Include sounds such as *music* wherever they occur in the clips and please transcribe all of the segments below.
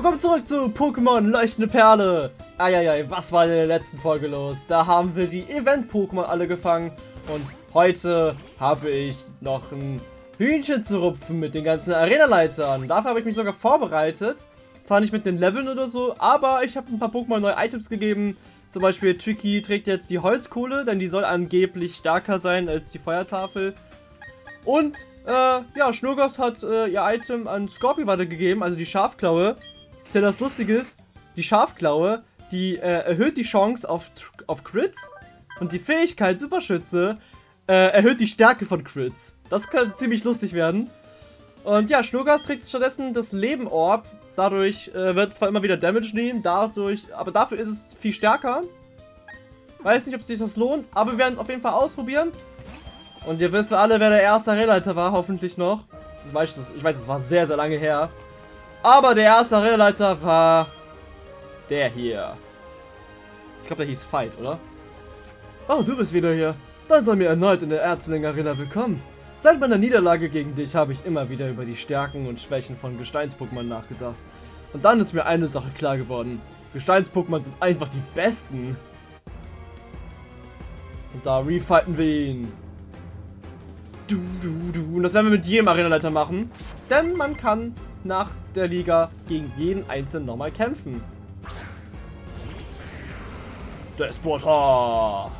Willkommen zurück zu Pokémon Leuchtende Perle. Eieiei, was war in der letzten Folge los? Da haben wir die Event-Pokémon alle gefangen und heute habe ich noch ein Hühnchen zu rupfen mit den ganzen Arena-Leitern. Dafür habe ich mich sogar vorbereitet. Zwar nicht mit den Leveln oder so, aber ich habe ein paar Pokémon neue Items gegeben. Zum Beispiel Tricky trägt jetzt die Holzkohle, denn die soll angeblich stärker sein als die Feuertafel. Und, äh, ja, Schnurgos hat äh, ihr Item an Scorpio weitergegeben, also die Schafklaue. Denn das Lustige ist, die Schafklaue, die äh, erhöht die Chance auf, auf Crits und die Fähigkeit Superschütze äh, erhöht die Stärke von Crits. Das könnte ziemlich lustig werden. Und ja, Schnurgas trägt stattdessen das Leben Orb. Dadurch äh, wird zwar immer wieder Damage nehmen, dadurch, aber dafür ist es viel stärker. Weiß nicht, ob sich das lohnt, aber wir werden es auf jeden Fall ausprobieren. Und ihr wisst alle, wer der erste Arena-Leiter war, hoffentlich noch. Das weiß ich, ich weiß, es war sehr, sehr lange her. Aber der erste Arena-Leiter war der hier. Ich glaube, der hieß Fight, oder? Oh, du bist wieder hier. Dann sei mir erneut in der Erzling Arena willkommen. Seit meiner Niederlage gegen dich habe ich immer wieder über die Stärken und Schwächen von Gesteins-Pokémon nachgedacht. Und dann ist mir eine Sache klar geworden. Gesteins-Pokémon sind einfach die besten. Und da refighten wir ihn. Du, du, du. Und das werden wir mit jedem Arenaleiter machen. Denn man kann nach der Liga gegen jeden Einzelnen nochmal kämpfen. Despota!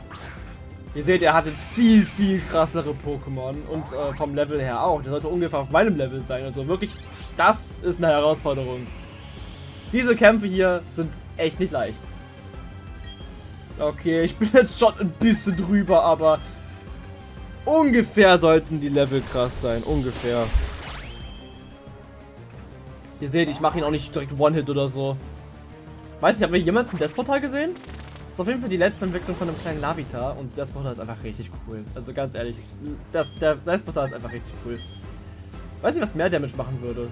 Ihr seht, er hat jetzt viel, viel krassere Pokémon und äh, vom Level her auch. Der sollte ungefähr auf meinem Level sein. Also wirklich, das ist eine Herausforderung. Diese Kämpfe hier sind echt nicht leicht. Okay, ich bin *laughs* jetzt schon ein bisschen drüber, aber ungefähr sollten die Level krass sein. Ungefähr. Ihr seht, ich mache ihn auch nicht direkt One-Hit oder so. Weiß nicht, haben wir jemals ein Desportal gesehen? Das ist auf jeden Fall die letzte Entwicklung von einem kleinen Lavita und Desportal ist einfach richtig cool. Also ganz ehrlich, das, der Desportal ist einfach richtig cool. Weiß nicht, was mehr Damage machen würde.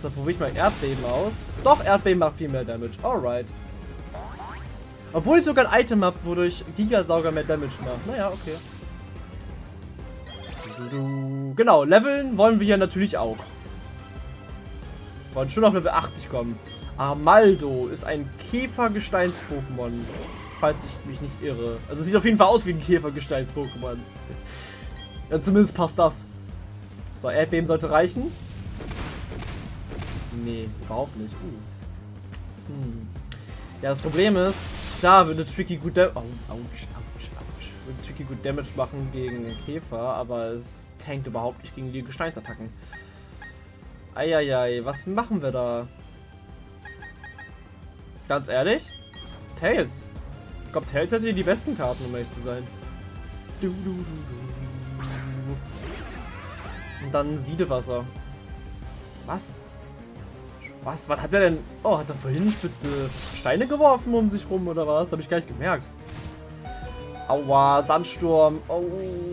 So, probiere ich mal Erdbeben aus. Doch, Erdbeben macht viel mehr Damage. Alright. Obwohl ich sogar ein Item habe, wodurch Gigasauger mehr Damage macht. Naja, okay. Genau, leveln wollen wir hier natürlich auch. Wollen schon auf Level 80 kommen. Amaldo ist ein Käfergesteins-Pokémon. Falls ich mich nicht irre. Also sieht auf jeden Fall aus wie ein Käfergesteins-Pokémon. ja, zumindest passt das. So, Erdbeben sollte reichen. Nee, überhaupt nicht. Uh. Hm. Ja, das Problem ist, da würde Tricky gut. Würde Tricky gut Damage machen gegen Käfer, aber es tankt überhaupt nicht gegen die Gesteinsattacken. Eieiei, was machen wir da? Ganz ehrlich? Tails. Ich glaube, Tails hätte die besten Karten, um ehrlich zu sein. Und dann Siedewasser. Was? Was? Was hat er denn? Oh, hat er vorhin spitze Steine geworfen um sich rum oder was? Habe ich gar nicht gemerkt. Aua, Sandsturm. Oh,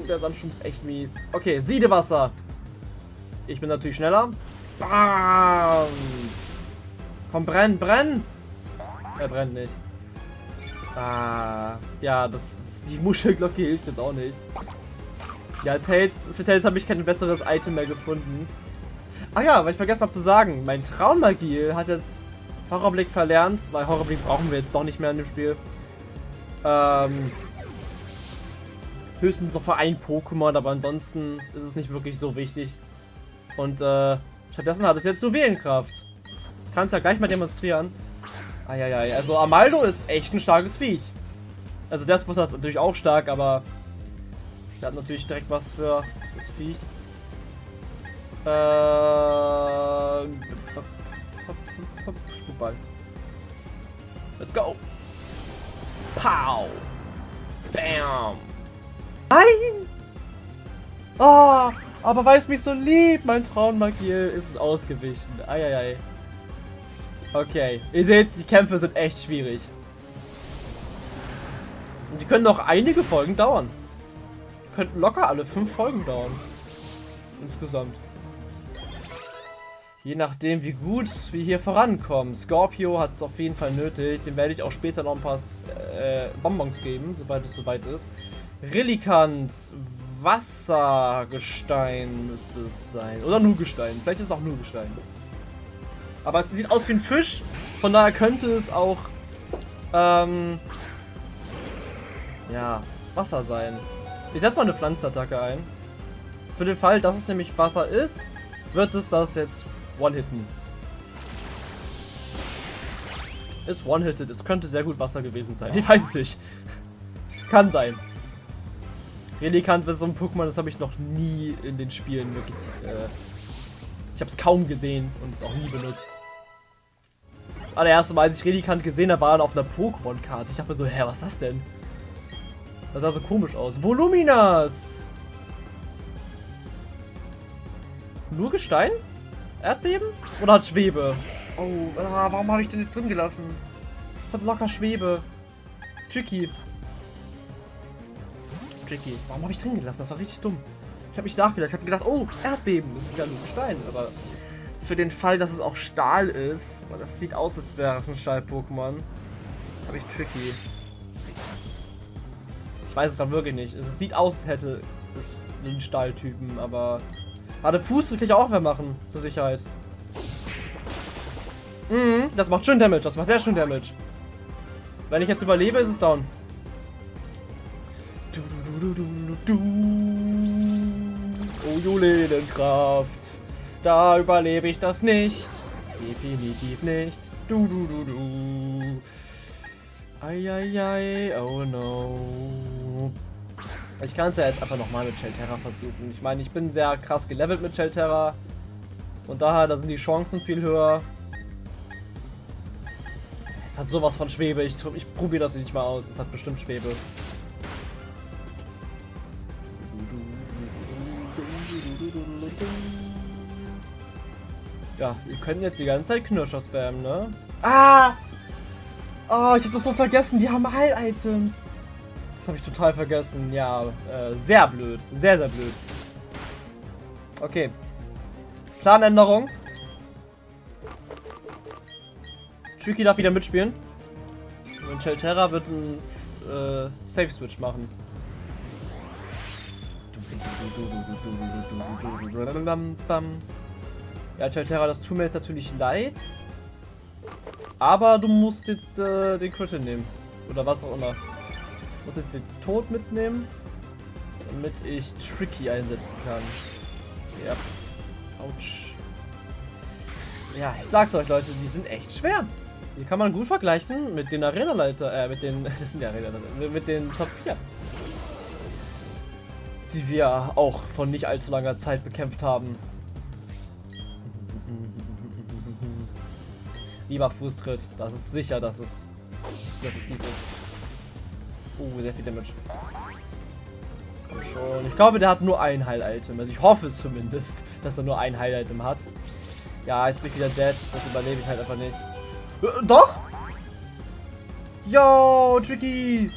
der Sandsturm ist echt mies. Okay, Siedewasser. Ich bin natürlich schneller. Bam! Komm, brenn, brenn! Er brennt nicht. Ah, ja, das die Muschelglocke hilft jetzt auch nicht. Ja, Tails, für Tails habe ich kein besseres Item mehr gefunden. Ach ja, weil ich vergessen habe zu sagen, mein Traummagie hat jetzt Horrorblick verlernt, weil Horrorblick brauchen wir jetzt doch nicht mehr in dem Spiel. Ähm, höchstens noch für ein Pokémon, aber ansonsten ist es nicht wirklich so wichtig. Und äh, stattdessen hat es jetzt Juwelenkraft. Das kannst du ja gleich mal demonstrieren. Eieiei, also Amaldo ist echt ein starkes Viech. Also der Despota ist natürlich auch stark, aber der hat natürlich direkt was für das Viech. Äh. Let's go. Pow. Bam. Nein! Oh, aber weil es mich so liebt, mein Traummagiel, ist es ausgewichen. Eieiei. Okay, ihr seht, die Kämpfe sind echt schwierig. Und die können noch einige Folgen dauern. Die könnten locker alle fünf Folgen dauern. Insgesamt. Je nachdem, wie gut wir hier vorankommen. Scorpio hat es auf jeden Fall nötig. Dem werde ich auch später noch ein paar äh, Bonbons geben, sobald es soweit ist. Rillikant, Wassergestein müsste es sein. Oder nur Gestein. Vielleicht ist es auch nur Gestein. Aber es sieht aus wie ein Fisch. Von daher könnte es auch ähm, ja, Wasser sein. Ich setze mal eine Pflanzenattacke ein. Für den Fall, dass es nämlich Wasser ist, wird es das jetzt one-hitten. Ist one-hitted. Es könnte sehr gut Wasser gewesen sein. Ich weiß es nicht. Kann sein. Relikant ist so ein Pokémon, das habe ich noch nie in den Spielen wirklich. Äh, ich habe es kaum gesehen und es auch nie benutzt. Das allererste Mal, als ich Relikant gesehen habe, war er auf einer Pokémon-Karte. Ich dachte mir so, hä, was ist das denn? Das sah so komisch aus. Voluminas! Nur Gestein? Erdbeben? Oder hat Schwebe? Oh, warum habe ich den jetzt drin gelassen? Es hat locker Schwebe. Tricky. Tricky. Warum habe ich drin gelassen? Das war richtig dumm. Ich habe mich nachgedacht. Ich habe gedacht, oh, Erdbeben. Das ist ja nur Gestein. Aber für den Fall, dass es auch Stahl ist, weil das sieht aus, als wäre es ein Stahl-Pokémon, habe ich Tricky. Ich weiß es gerade wirklich nicht. Es sieht aus, als hätte es den Stahltypen, aber... Warte, Fuß kann ich auch mehr machen, zur Sicherheit. Mhm, das macht schön Damage, das macht sehr schön Damage. Wenn ich jetzt überlebe, ist es down. Du, du, du, oh, Julenenkraft. Da überlebe ich das nicht. Definitiv nicht. Du, du, du, du. Eieiei, oh no. Ich kann es ja jetzt einfach nochmal mit Shelterra versuchen. Ich meine, ich bin sehr krass gelevelt mit Shelterra. Und daher, da sind die Chancen viel höher. Es hat sowas von Schwebe. Ich, ich probiere das nicht mal aus. Es hat bestimmt Schwebe. Ja, wir können jetzt die ganze Zeit Knirscher spammen, ne? Ah! Oh, ich habe das so vergessen. Die haben Heil-Items. Das habe ich total vergessen. Ja, äh, sehr blöd. Sehr, sehr blöd. Okay. Planänderung. Tricky darf wieder mitspielen. Und Shelterra wird einen äh, Safe-Switch machen. Ja, Chalterra, das tut mir jetzt natürlich leid. Aber du musst jetzt äh, den Crit nehmen. Oder was auch immer. Ich muss jetzt den Tod mitnehmen. Damit ich Tricky einsetzen kann. Ja. Autsch. Ja, ich sag's euch, Leute, die sind echt schwer. Die kann man gut vergleichen mit den Arena-Leiter, äh, mit den, *laughs* das sind ja Arena mit den Top 4 die wir auch von nicht allzu langer Zeit bekämpft haben. Lieber Fußtritt, das ist sicher, dass es sehr effektiv ist. Uh, sehr viel Damage. Komm schon. Ich glaube, der hat nur ein Heil-Item. Also ich hoffe es zumindest, *laughs* dass er nur ein Heil-Item hat. Ja, jetzt bin ich wieder dead. Das überlebe ich halt einfach nicht. Äh, doch! Yo, Tricky!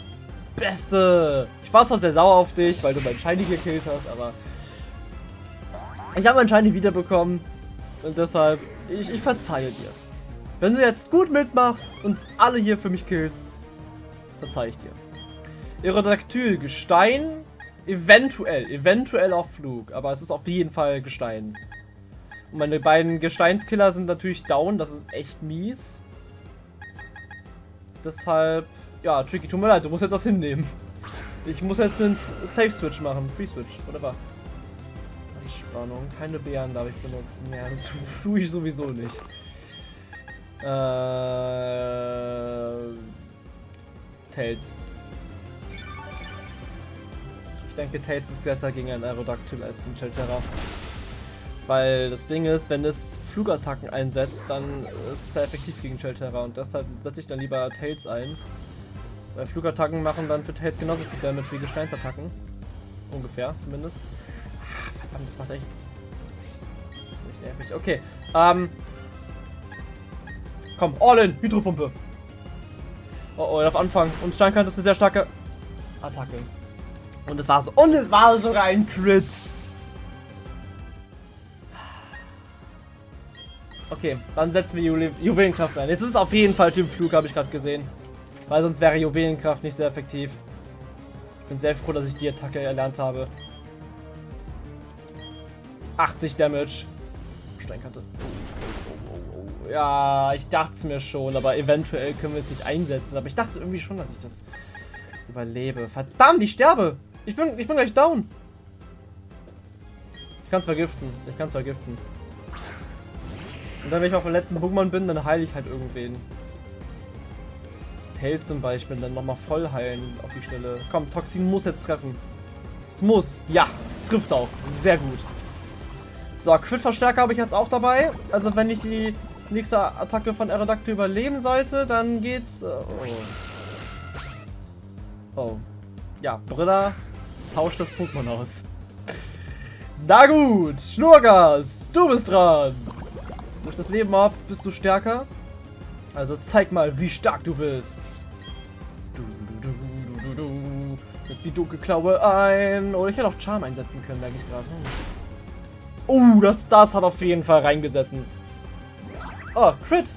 Beste! Ich war zwar sehr sauer auf dich, weil du mein Shiny gekillt hast, aber... Ich habe mein Shiny wiederbekommen. Und deshalb, ich, ich verzeihe dir. Wenn du jetzt gut mitmachst und alle hier für mich killst, verzeih ich dir. Aerodactyl, Gestein, eventuell, eventuell auch Flug, aber es ist auf jeden Fall Gestein. Und meine beiden Gesteinskiller sind natürlich down, das ist echt mies. Deshalb ja, Tricky, tut mir leid, du musst jetzt das hinnehmen. Ich muss jetzt einen Safe-Switch machen. Free-Switch, whatever. Anspannung. Keine Bären darf ich benutzen. Ja, das tue ich sowieso nicht. Äh... Tails. Ich denke, Tails ist besser gegen einen Aerodactyl als ein Shelterra. Weil das Ding ist, wenn es Flugattacken einsetzt, dann ist es sehr effektiv gegen Shelterra und deshalb setze ich dann lieber Tails ein. Weil Flugattacken machen dann für Tails genauso viel Damage wie Gesteinsattacken. Ungefähr, zumindest. Ach, verdammt, das macht echt... Das ist echt nervig. Okay, ähm... Komm, all in, Hydropumpe. Oh, oh, auf Anfang. Und Steinkant ist eine sehr starke Attacke. Und es war so. Und es war sogar ein Crit. Okay, dann setzen wir Ju Juwelenkraft ein. Es ist auf jeden Fall Typ Flug, habe ich gerade gesehen. Weil sonst wäre Juwelenkraft nicht sehr effektiv. Ich bin sehr froh, dass ich die Attacke erlernt habe. 80 Damage. Steinkante. Ja, ich dachte es mir schon, aber eventuell können wir es nicht einsetzen. Aber ich dachte irgendwie schon, dass ich das überlebe. Verdammt, ich sterbe. Ich bin, ich bin gleich down. Ich kann es vergiften. Ich kann es vergiften. Und dann, wenn ich auf dem letzten Pokémon bin, dann heile ich halt irgendwen. Tail zum Beispiel, dann nochmal voll heilen auf die Stelle. Komm, Toxin muss jetzt treffen. Es muss. Ja, es trifft auch. Sehr gut. So, Crit-Verstärker habe ich jetzt auch dabei. Also wenn ich die nächste Attacke von Aerodactyl überleben sollte, dann geht's... Äh, oh. oh. Ja, Brilla tauscht das Pokémon aus. Na gut, Schnurgas, du bist dran. Durch das Leben ab bist du stärker. Also zeig mal, wie stark du bist. Du, du, du, du, du. Setz die Dunkelklaue ein. Oder ich hätte auch Charm einsetzen können, merke ich gerade. Oh, das, das hat auf jeden Fall reingesessen. Oh, Crit.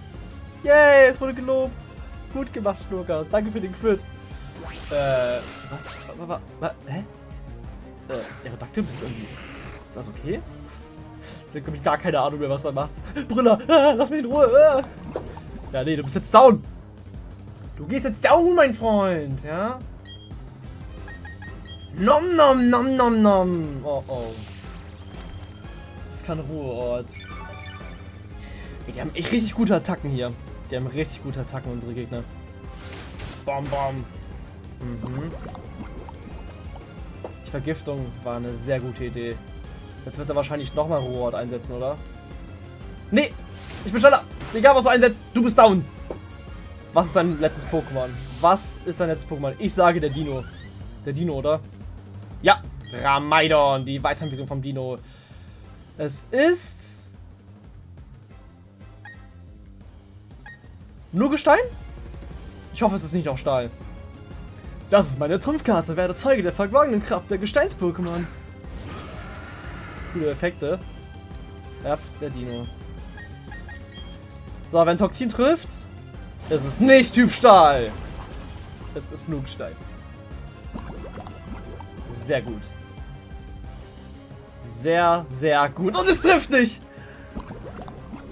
Yay, es wurde gelobt. Gut gemacht, Schnurkas. Danke für den Crit. Äh, was? was, was, was hä? Äh, Aerodactyl, bist du irgendwie... Ist das okay? Ich habe gar keine Ahnung mehr, was er macht. Brüller, ah, lass mich in Ruhe. Ah. Ja, nee, du bist jetzt down. Du gehst jetzt down, mein Freund, ja? Nom nom nom nom nom. Oh oh. Das ist kein Ruheort. Die haben echt richtig gute Attacken hier. Die haben richtig gute Attacken, unsere Gegner. Bom, bom. Mhm. Die Vergiftung war eine sehr gute Idee. Jetzt wird er wahrscheinlich nochmal Ruheort einsetzen, oder? Nee! Ich bin schneller! Egal, was du einsetzt, du bist down! Was ist dein letztes Pokémon? Was ist dein letztes Pokémon? Ich sage der Dino. Der Dino, oder? Ja! Ramaidon, die Weiterentwicklung vom Dino. Es ist... Nur Gestein? Ich hoffe, es ist nicht auch Stahl. Das ist meine Trumpfkarte. Werde Zeuge der verborgenen Kraft der Gesteins-Pokémon. Coole Effekte. Ja, der Dino. So, wenn Toxin trifft, ist es nicht Typ Stahl. Es ist nur Gestein. Sehr gut. Sehr, sehr gut. Und es trifft nicht!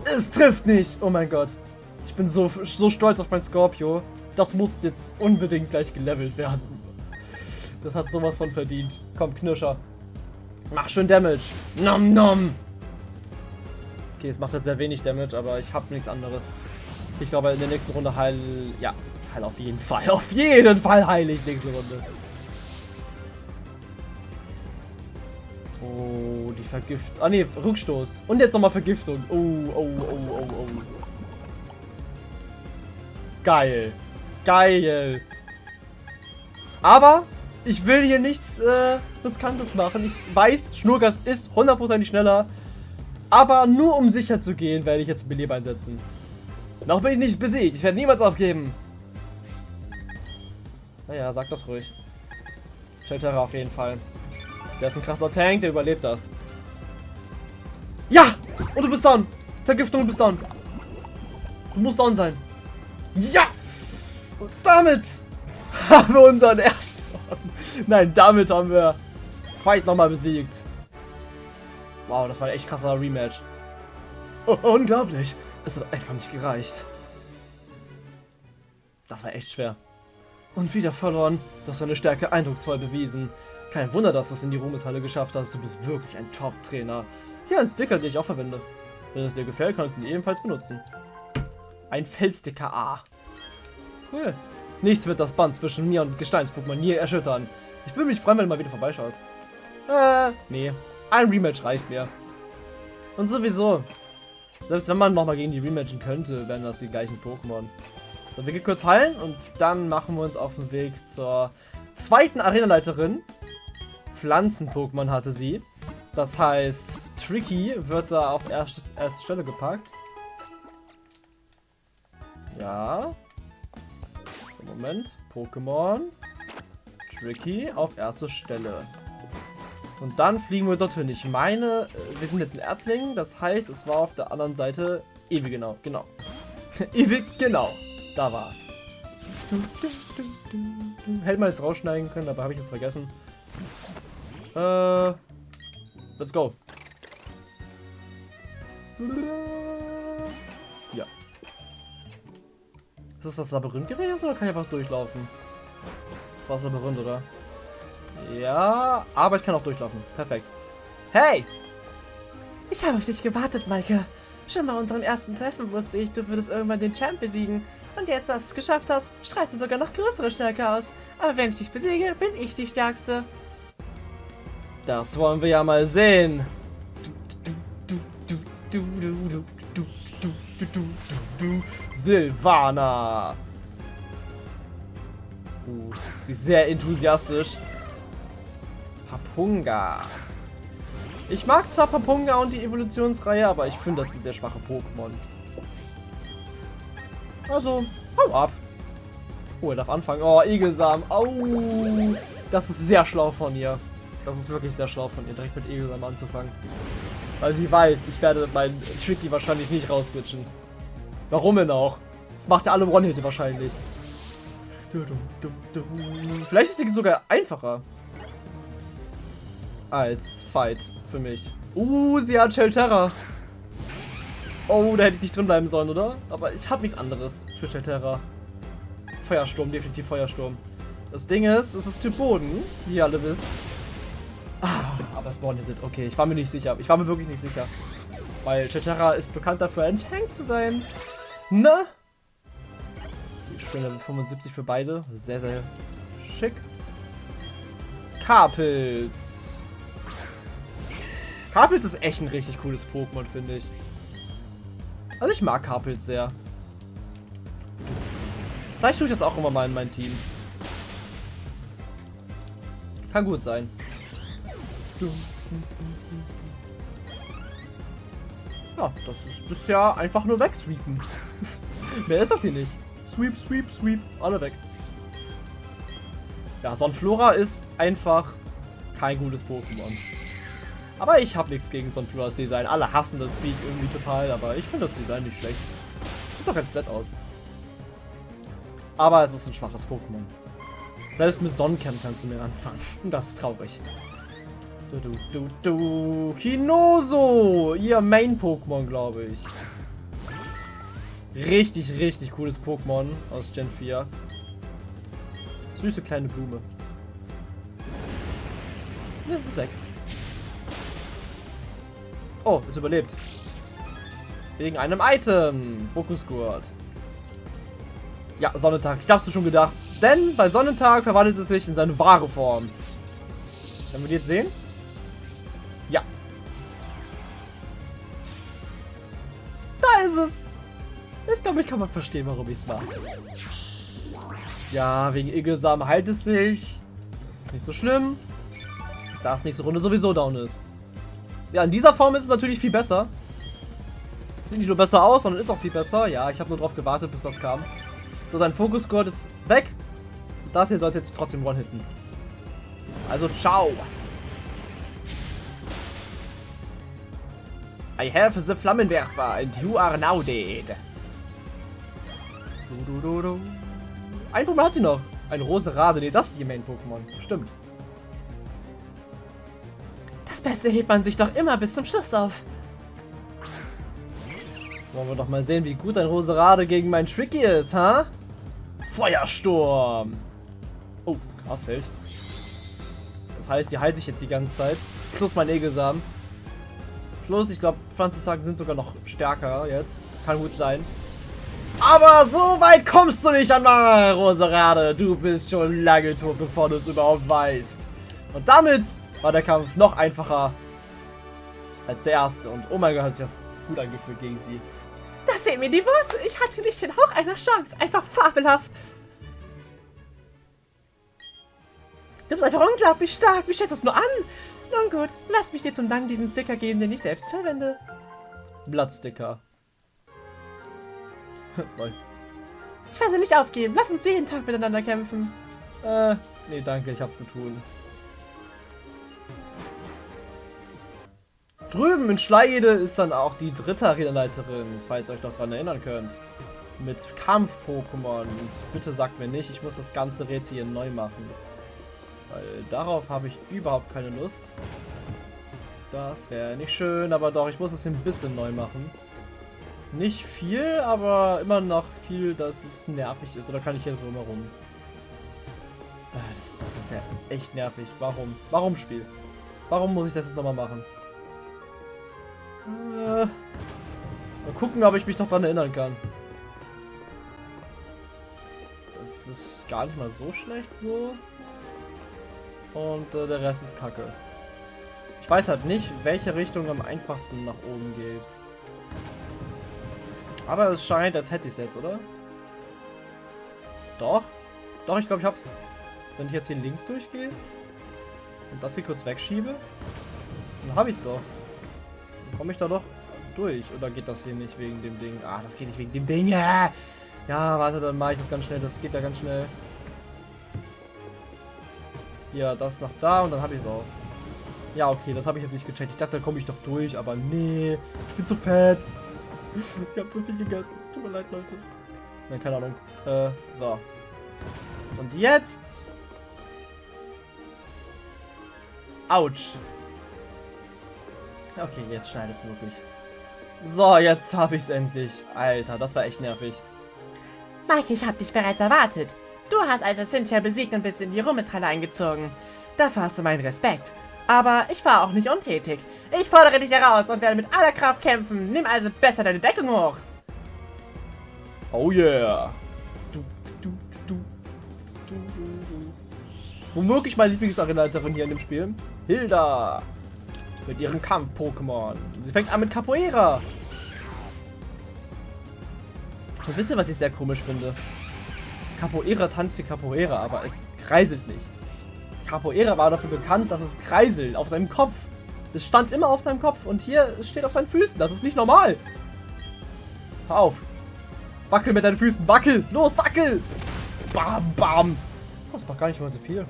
Es trifft nicht! Oh mein Gott. Ich bin so, so stolz auf mein Scorpio. Das muss jetzt unbedingt gleich gelevelt werden. Das hat sowas von verdient. Komm, Knirscher. Mach schön Damage. Nom nom. Okay, es macht jetzt sehr wenig Damage, aber ich habe nichts anderes. Ich glaube, in der nächsten Runde heil... Ja, heil auf jeden Fall. Auf jeden Fall heile ich nächste Runde. Oh, die Vergift... Ah, ne, Rückstoß. Und jetzt nochmal Vergiftung. Oh, oh, oh, oh, oh. Geil. Geil. Aber ich will hier nichts äh, Riskantes machen. Ich weiß, Schnurgas ist hundertprozentig schneller. Aber nur um sicher zu gehen, werde ich jetzt Beleber einsetzen. Noch bin ich nicht besiegt. Ich werde niemals aufgeben. Naja, sag das ruhig. Shelterer auf jeden Fall. Der ist ein krasser Tank, der überlebt das. Ja! Und du bist down! Vergiftung, du bist down! Du musst down sein. Ja! Und damit haben wir unseren ersten... Nein, damit haben wir Fight nochmal besiegt. Wow, das war ein echt krasser Rematch. *laughs* Unglaublich. Es hat einfach nicht gereicht. Das war echt schwer. Und wieder verloren. Hast deine Stärke eindrucksvoll bewiesen. Kein Wunder, dass du es in die Ruhmeshalle geschafft hast. Du bist wirklich ein Top-Trainer. Hier ein Sticker, den ich auch verwende. Wenn es dir gefällt, kannst du ihn ebenfalls benutzen. Ein Feldsticker A. Cool. Nichts wird das Band zwischen mir und Gesteins-Pokémon nie erschüttern. Ich würde mich freuen, wenn du mal wieder vorbeischaust. Äh, nee. Ein Rematch reicht mir. Und sowieso, selbst wenn man nochmal gegen die rematchen könnte, wären das die gleichen Pokémon. So, wir gehen kurz heilen und dann machen wir uns auf den Weg zur zweiten Arenaleiterin. Pflanzen-Pokémon hatte sie. Das heißt, Tricky wird da auf erste, erste Stelle gepackt. Ja. Moment. Pokémon. Tricky auf erste Stelle. Und dann fliegen wir dorthin. Ich meine, äh, wir sind jetzt ein Erzling. Das heißt, es war auf der anderen Seite ewig genau. Genau. *laughs* ewig genau. Da war's. Hätte man jetzt rausschneiden können, aber habe ich jetzt vergessen. Äh, let's go. Ist das das Labyrinth gewesen oder kann ich einfach durchlaufen? Das war das Labyrinth, oder? Ja, aber ich kann auch durchlaufen. Perfekt. Hey! Ich habe auf dich gewartet, Maike. Schon bei unserem ersten Treffen wusste ich, du würdest irgendwann den Champ besiegen. Und jetzt, dass du es geschafft hast, strahlst du sogar noch größere Stärke aus. Aber wenn ich dich besiege, bin ich die Stärkste. Das wollen wir ja mal sehen. Silvana. Uh, sie ist sehr enthusiastisch. Papunga. Ich mag zwar Papunga und die Evolutionsreihe, aber ich finde, das sind sehr schwache Pokémon. Also, hau ab. Oh, er darf anfangen. Oh, Egelsam. Au. Das ist sehr schlau von ihr. Das ist wirklich sehr schlau von ihr, direkt mit Egelsam anzufangen. Weil sie weiß, ich werde meinen Tricky wahrscheinlich nicht rauswitchen. Warum denn auch? Das macht ja alle One-Hit wahrscheinlich. Vielleicht ist die sogar einfacher. Als Fight für mich. Uh, sie hat Shelterra. Oh, da hätte ich nicht drin bleiben sollen, oder? Aber ich habe nichts anderes für Shelterra. Feuersturm, definitiv Feuersturm. Das Ding ist, es ist Typ Boden, wie ihr alle wisst. Ah, aber Spawn hittet. Okay, ich war mir nicht sicher. Ich war mir wirklich nicht sicher. Weil Chetara ist bekannt dafür, ein Tank zu sein. Ne? Schöne 75 für beide. Sehr, sehr schick. Karpilz. Karpilz ist echt ein richtig cooles Pokémon, finde ich. Also ich mag Karpilz sehr. Vielleicht tue ich das auch immer mal in mein Team. Kann gut sein. Ja, das ist bisher einfach nur wegsweepen. *laughs* Mehr ist das hier nicht. Sweep, sweep, sweep. Alle weg. Ja, Sonflora ist einfach kein gutes Pokémon. Aber ich habe nichts gegen Sonfloras Design. Alle hassen das Viech irgendwie total, aber ich finde das Design nicht schlecht. Sieht doch ganz nett aus. Aber es ist ein schwaches Pokémon. Selbst mit Sonnencamp kannst du mir anfangen. Das ist traurig. Du, du, du, du. Kinoso! Ihr Main-Pokémon, glaube ich. Richtig, richtig cooles Pokémon aus Gen 4. Süße kleine Blume. Jetzt ist es weg. Oh, es überlebt. Wegen einem Item. Fokusgurt. Ja, Sonnentag. Ich hab's schon gedacht. Denn bei Sonnentag verwandelt es sich in seine wahre Form. Können wir die jetzt sehen? Ist es. Ich glaube, ich kann mal verstehen, warum ich es mache. Ja, wegen Igelsam heilt es sich. Ist nicht so schlimm. Da es nächste Runde sowieso down ist. Ja, in dieser Form ist es natürlich viel besser. Sieht nicht nur besser aus, sondern ist auch viel besser. Ja, ich habe nur darauf gewartet, bis das kam. So, sein Fokus-Score ist weg. Das hier sollte jetzt trotzdem one-hitten. Also, ciao. I have the Flammenwerfer and you are now dead. Du, du, du, du. Ein Pokémon hat sie noch. Ein Roserade. Ne, das ist ihr Main-Pokémon. Stimmt. Das Beste hebt man sich doch immer bis zum Schluss auf. Wollen wir doch mal sehen, wie gut ein Roserade gegen mein Tricky ist, ha? Feuersturm. Oh, Grasfeld. Das heißt, die heilt sich jetzt die ganze Zeit. Plus mein Egelsamen. Plus, ich glaube, Pflanzensagen sind sogar noch stärker jetzt. Kann gut sein. Aber so weit kommst du nicht an Roserade. Du bist schon lange tot, bevor du es überhaupt weißt. Und damit war der Kampf noch einfacher als der erste. Und oh mein Gott, hat sich das gut angefühlt gegen sie. Da fehlen mir die Worte. Ich hatte nicht den Hauch einer Chance. Einfach fabelhaft. Du bist einfach unglaublich stark. Wie schätzt du es nur an? Nun gut, lass mich dir zum Dank diesen Sticker geben, den ich selbst verwende. Blattsticker. *laughs* ich werde nicht aufgeben. Lass uns jeden Tag miteinander kämpfen. Äh, nee, danke, ich hab zu tun. Drüben in Schleide ist dann auch die dritte Arenaleiterin, falls ihr euch noch daran erinnern könnt. Mit Kampf-Pokémon. Und bitte sagt mir nicht, ich muss das ganze Rätsel hier neu machen. Weil darauf habe ich überhaupt keine Lust. Das wäre nicht schön, aber doch, ich muss es ein bisschen neu machen. Nicht viel, aber immer noch viel, dass es nervig ist. Oder kann ich hier drumherum? Ah, das, das ist ja echt nervig. Warum? Warum Spiel? Warum muss ich das jetzt nochmal machen? Äh, mal gucken, ob ich mich noch daran erinnern kann. Das ist gar nicht mal so schlecht so. Und äh, der Rest ist kacke. Ich weiß halt nicht, welche Richtung am einfachsten nach oben geht. Aber es scheint, als hätte ich es jetzt, oder? Doch. Doch, ich glaube, ich hab's. Wenn ich jetzt hier links durchgehe und das hier kurz wegschiebe, dann habe ich es doch. Dann komme ich da doch durch. Oder geht das hier nicht wegen dem Ding? Ah, das geht nicht wegen dem Ding. Ja, warte, dann mache ich das ganz schnell. Das geht ja ganz schnell. Ja, das nach da und dann habe ich es auch. Ja, okay, das habe ich jetzt nicht gecheckt. Ich dachte, da komme ich doch durch, aber nee. Ich bin zu fett. *laughs* ich habe zu viel gegessen. Es tut mir leid, Leute. Nein, keine Ahnung. Äh, so. Und jetzt... Autsch. Okay, jetzt schneidet es wirklich. So, jetzt habe ich es endlich. Alter, das war echt nervig. Mike, ich habe dich bereits erwartet. Du hast also Cynthia besiegt und bist in die Ruhmeshalle eingezogen. Dafür hast du meinen Respekt. Aber ich war auch nicht untätig. Ich fordere dich heraus und werde mit aller Kraft kämpfen. Nimm also besser deine Deckung hoch. Oh yeah. Du, du, du, Womöglich meine Lieblingsarenaleiterin hier in dem Spiel. Hilda. Mit ihrem Kampf-Pokémon. Sie fängt an mit Capoeira. Und wisst ihr, was ich sehr komisch finde? Capoeira tanzt die Capoeira, aber es kreiselt nicht. Capoeira war dafür bekannt, dass es kreiselt auf seinem Kopf. Es stand immer auf seinem Kopf und hier steht auf seinen Füßen. Das ist nicht normal. Hör auf. Wackel mit deinen Füßen. Wackel. Los, wackel. Bam, bam. Oh, das macht gar nicht mal so viel.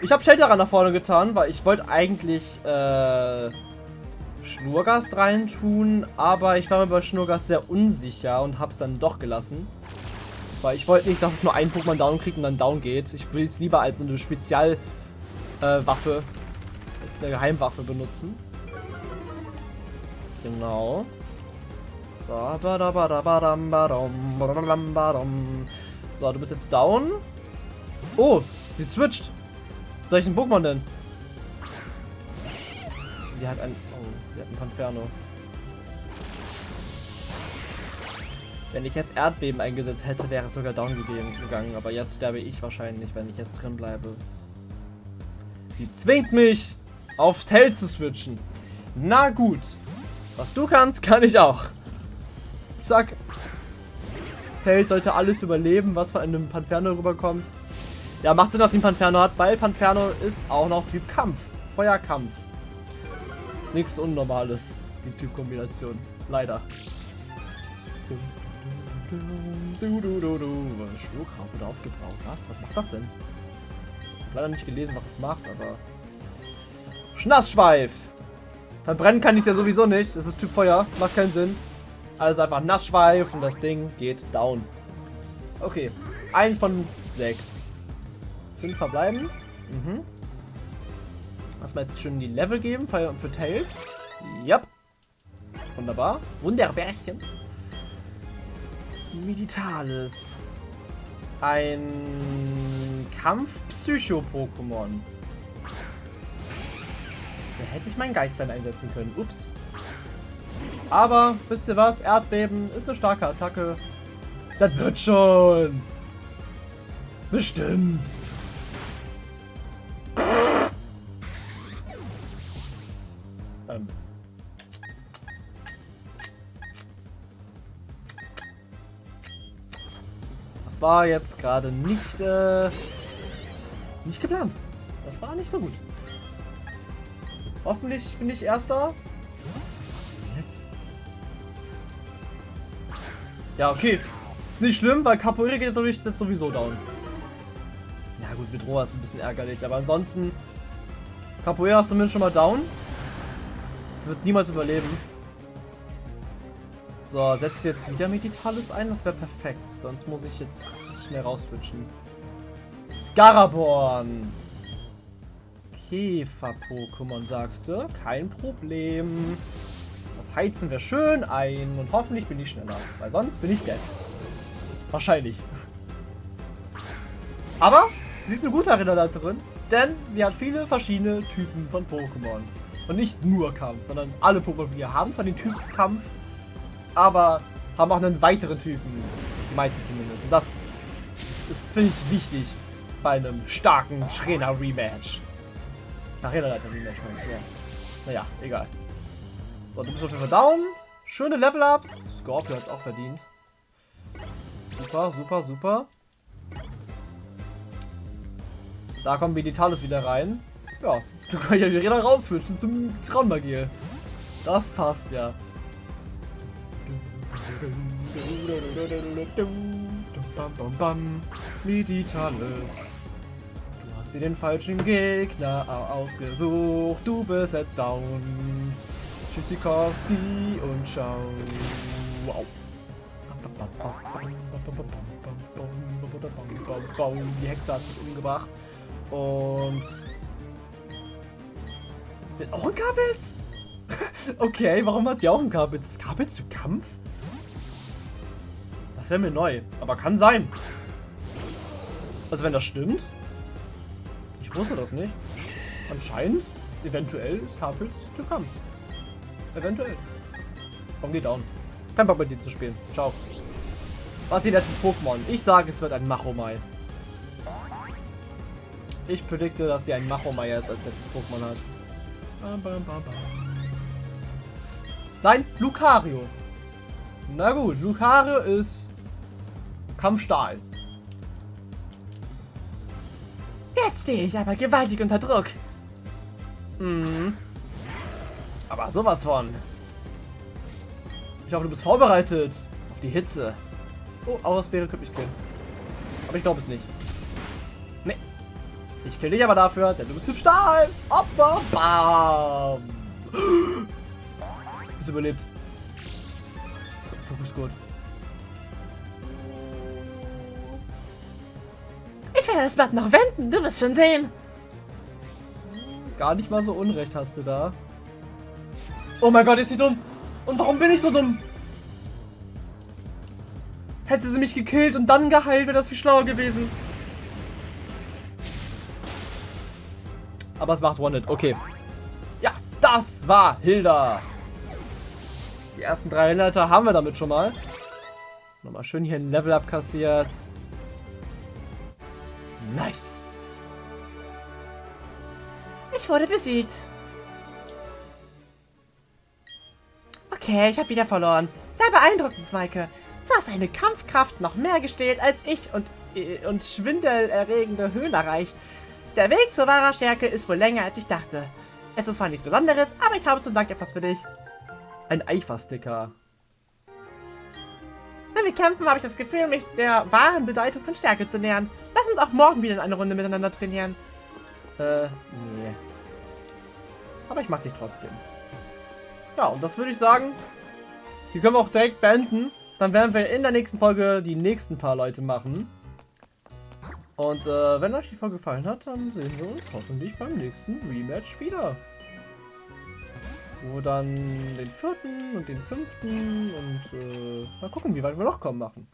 Ich habe Shelteran nach vorne getan, weil ich wollte eigentlich äh, Schnurgast reintun, aber ich war mir bei Schnurgast sehr unsicher und habe es dann doch gelassen. Weil ich wollte nicht, dass es nur ein Pokémon down kriegt und dann down geht. Ich will es lieber als eine Spezialwaffe, äh, als eine Geheimwaffe benutzen. Genau. So, so, du bist jetzt down. Oh, sie switcht. Soll ich ein Pokémon denn? Sie hat ein... Oh, sie hat ein Panferno. Wenn ich jetzt Erdbeben eingesetzt hätte, wäre es sogar down gegangen. Aber jetzt sterbe ich wahrscheinlich, wenn ich jetzt drin bleibe. Sie zwingt mich, auf Tail zu switchen. Na gut. Was du kannst, kann ich auch. Zack. Tail sollte alles überleben, was von einem Panferno rüberkommt. Ja, macht Sinn, dass sie ein Panferno hat, weil Panferno ist auch noch Typ Kampf. Feuerkampf. Ist nichts Unnormales, die Typkombination. Leider. Du, du, du, du. Schluckrauf wird aufgebaut. Was? Was macht das denn? Ich habe leider nicht gelesen, was das macht, aber... Schnassschweif! Verbrennen kann ich es ja sowieso nicht. Das ist Typ Feuer. Macht keinen Sinn. Also einfach Nassschweif und das Ding geht down. Okay. Eins von sechs. Fünf verbleiben. Mhm. Lass mal jetzt schön die Level geben für, für Tails. Yep. Wunderbar. Wunderbärchen. Meditalis. Ein Kampf-Psycho-Pokémon. Da hätte ich meinen Geist dann einsetzen können. Ups. Aber, wisst ihr was? Erdbeben ist eine starke Attacke. Das wird schon. Bestimmt. War jetzt gerade nicht, äh, nicht geplant. Das war nicht so gut. Hoffentlich bin ich Erster. Ja, okay. Ist nicht schlimm, weil Capoeira geht dadurch jetzt sowieso down. Ja gut, mit Roa ist ein bisschen ärgerlich, aber ansonsten Capoeira ist zumindest schon mal down. Das wird niemals überleben. So, setzt jetzt wieder Meditalis ein, das wäre perfekt. Sonst muss ich jetzt schnell rauswitchen. Scaraborn. Käfer-Pokémon, sagst du? Kein Problem. Das Heizen wäre schön ein und hoffentlich bin ich schneller, weil sonst bin ich dead. Wahrscheinlich. Aber sie ist eine gute Erinnerleiterin, denn sie hat viele verschiedene Typen von Pokémon. Und nicht nur Kampf, sondern alle Pokémon, wir haben zwar den Typ Kampf, aber haben auch einen weiteren Typen. Die meisten zumindest. Und das ist, finde ich, wichtig bei einem starken Trainer-Rematch. Arena-Leiter-Rematch, ja. Naja, egal. So, du bist auf jeden Fall down. Schöne Level-Ups. Scorpio hat es auch verdient. Super, super, super. Da kommen Meditalis wieder rein. Ja, du kannst ja die Räder rauswischen zum Traummagier. Das passt ja. Meditalis. Du hast dir den falschen Gegner ausgesucht. Du bist jetzt down. Tschüssikowski und ciao. Wow. Die Hexe hat mich umgebracht. Und... Auch ein Kabels? okay, warum hat sie auch ein Kabels? Ist Kabels zu Kampf? Das wäre mir neu. Aber kann sein. Also wenn das stimmt. Ich wusste das nicht. Anscheinend, eventuell ist Kabels zu Kampf. Eventuell. Komm, geh down. Kein Bock mit dir zu spielen. Ciao. Was ist die letzte Pokémon? Ich sage, es wird ein Machomai. Ich predikte, dass sie ein Machomai jetzt als letztes Pokémon hat. Nein, Lucario. Na gut, Lucario ist Kampfstahl. Jetzt stehe ich aber gewaltig unter Druck. Mhm. Aber sowas von. Ich hoffe, du bist vorbereitet auf die Hitze. Oh, Aurasbeere könnte mich killen. Aber ich glaube es nicht. Nee. Ich kill dich aber dafür, denn du bist im Stahl. Opfer. Bam. *gasps* Ist überlebt. Fokus gut. Ich werde das Blatt noch wenden, du wirst schon sehen. Gar nicht mal so unrecht hat sie da. Oh mein Gott, ist sie dumm. Und warum bin ich so dumm? Hätte sie mich gekillt und dann geheilt, wäre das viel schlauer gewesen. Aber es macht One-Hit. Okay. Ja, das war Hilda. Die ersten drei Hinleiter haben wir damit schon mal. Nochmal schön hier ein Level up kassiert. Nice. Ich wurde besiegt. Okay, ich habe wieder verloren. Sehr beeindruckend, Maike. Du hast eine Kampfkraft noch mehr gestählt als ich und, äh, und schwindelerregende Höhen erreicht. Der Weg zur wahrer Stärke ist wohl länger, als ich dachte. Es ist zwar nichts Besonderes, aber ich habe zum Dank etwas für dich. Ein Eifersticker. Wenn wir kämpfen, habe ich das Gefühl, mich der wahren Bedeutung von Stärke zu nähern. Lass uns auch morgen wieder in eine Runde miteinander trainieren. Äh, nee. Aber ich mag dich trotzdem. Ja, und das würde ich sagen, hier können wir auch direkt beenden. Dann werden wir in der nächsten Folge die nächsten paar Leute machen. Und äh, wenn euch die Folge gefallen hat, dann sehen wir uns hoffentlich beim nächsten Rematch wieder. Wo dann den vierten und den fünften und äh, mal gucken, wie weit wir noch kommen machen.